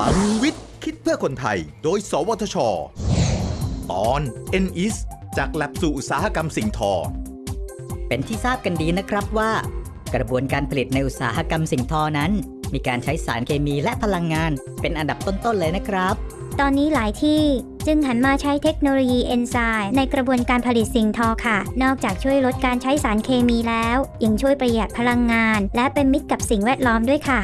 ลังวิทย์ คิดเพื่อคนไทย โดย สวทช ตอน n e s จากแลบสู่อุตสาหกรรมสิ่งทอ เป็นที่ทราบกันดีนะครับว่า กระบวนการผลิตในอุตสาหกรรมสิ่งทอนั้น มีการใช้สารเคมีและพลังงาน เป็นอันดับต้นๆเลยนะครับ ตอนนี้หลายที่จึงหันมาใช้เทคโนโลยีเอนไซม์ในกระบวนการผลิตสิ่งทอค่ะ นอกจากช่วยลดการใช้สารเคมีแล้ว ยังช่วยประหยัดพลังงาน และเป็นมิตรกับสิ่งแวดล้อมด้วยค่ะ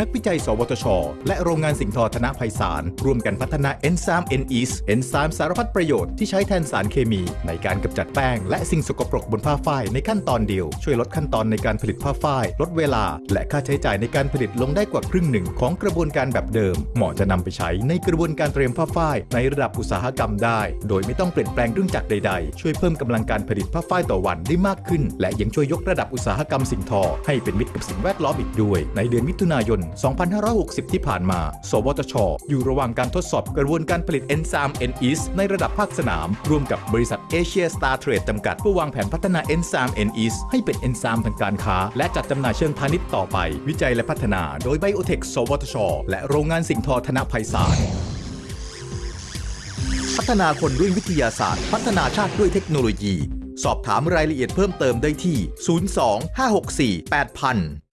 นักวิจัย สวทช และโรงงานสิ่งทอธนภัยสาร ร่วมกันพัฒนาเอนไซม์ n e s เอนไซม์สารพัดประโยชน์ที่ใช้แทนสารเคมี ในการกำจัดแป้ง และสิ่งสกปรกบนผ้าฝ้ายในขั้นตอนเดียว ช่วยลดขั้นตอนในการผลิตผ้าฝ้าย ลดเวลา และค่าใช้จ่ายในการผลิตลงได้กว่าครึ่งหนึ่งของกระบวนการแบบเดิม เหมาะจะนำไปใช้ในกระบวนการเตรียมผ้าฝ้ายในระดับอุตสาหกรรมได้ โดยไม่ต้องเปลี่ยนแปลงเครื่องจักรใด ๆ ช่วยเพิ่มกำลังการผลิตผ้าฝ้ายต่อวันได้มากขึ้น และยังช่วยยกระดับอุตสาหกรรมสิ่งทอ ให้เป็นมิตรกับสิ่งแวดล้อมอีกด้วย ในเดือนมิถุนายน2560 ที่ผ่านมา สวทช อยู่ระหว่างการทดสอบกระบวนการผลิตเอนไซม์ n e s ในระดับภาคสนาม ร่วมกับบริษัทเอเชียสตาร์เทรดจำกัด เพื่อวางแผนพัฒนาเอนไซม์ n e s ให้เป็นเอนไซม์ทางการค้า และจัดจำหน่ายเชิงพาณิชย์ต่อไป วิจัยและพัฒนา โดยไบโอเทคสวทช และโรงงานสิ่งทอธนไพศาลพัฒนาคนด้วยวิทยาศาสตร์ พัฒนาชาติด้วยเทคโนโลยี สอบถามรายละเอียดเพิ่มเติมได้ที่ 02 564 8000